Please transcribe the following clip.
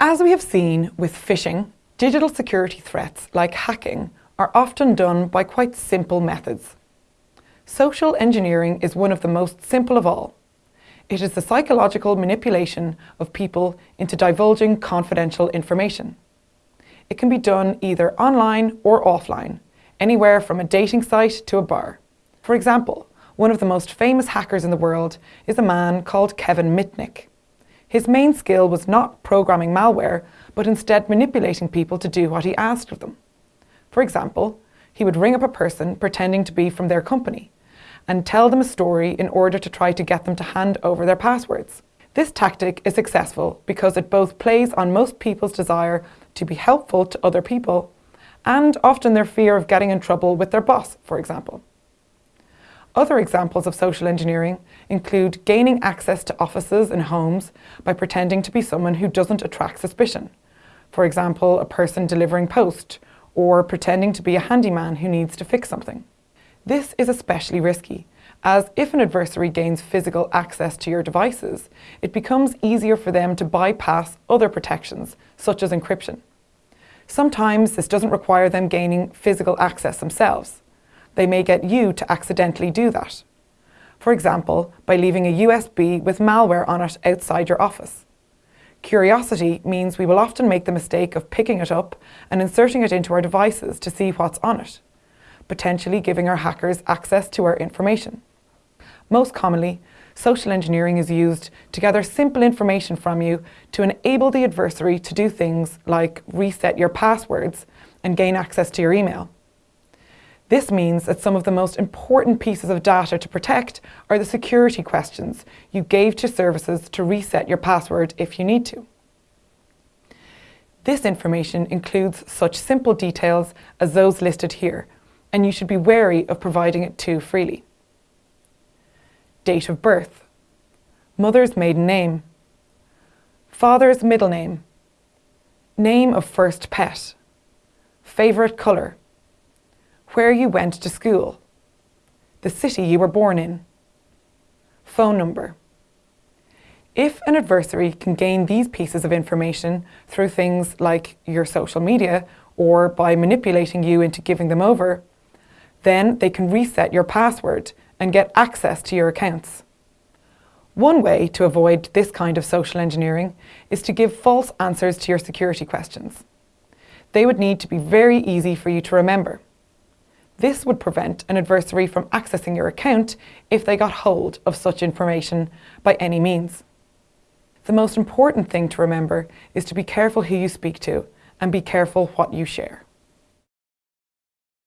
As we have seen with phishing, digital security threats like hacking are often done by quite simple methods. Social engineering is one of the most simple of all. It is the psychological manipulation of people into divulging confidential information. It can be done either online or offline, anywhere from a dating site to a bar. For example, one of the most famous hackers in the world is a man called Kevin Mitnick. His main skill was not programming malware, but instead manipulating people to do what he asked of them. For example, he would ring up a person pretending to be from their company and tell them a story in order to try to get them to hand over their passwords. This tactic is successful because it both plays on most people's desire to be helpful to other people and often their fear of getting in trouble with their boss, for example. Other examples of social engineering include gaining access to offices and homes by pretending to be someone who doesn't attract suspicion. For example, a person delivering post or pretending to be a handyman who needs to fix something. This is especially risky, as if an adversary gains physical access to your devices, it becomes easier for them to bypass other protections, such as encryption. Sometimes this doesn't require them gaining physical access themselves. They may get you to accidentally do that. For example, by leaving a USB with malware on it outside your office. Curiosity means we will often make the mistake of picking it up and inserting it into our devices to see what's on it potentially giving our hackers access to our information. Most commonly, social engineering is used to gather simple information from you to enable the adversary to do things like reset your passwords and gain access to your email. This means that some of the most important pieces of data to protect are the security questions you gave to services to reset your password if you need to. This information includes such simple details as those listed here, and you should be wary of providing it too freely. Date of birth, mother's maiden name, father's middle name, name of first pet, favourite colour, where you went to school, the city you were born in, phone number. If an adversary can gain these pieces of information through things like your social media or by manipulating you into giving them over, then they can reset your password and get access to your accounts. One way to avoid this kind of social engineering is to give false answers to your security questions. They would need to be very easy for you to remember. This would prevent an adversary from accessing your account if they got hold of such information by any means. The most important thing to remember is to be careful who you speak to and be careful what you share.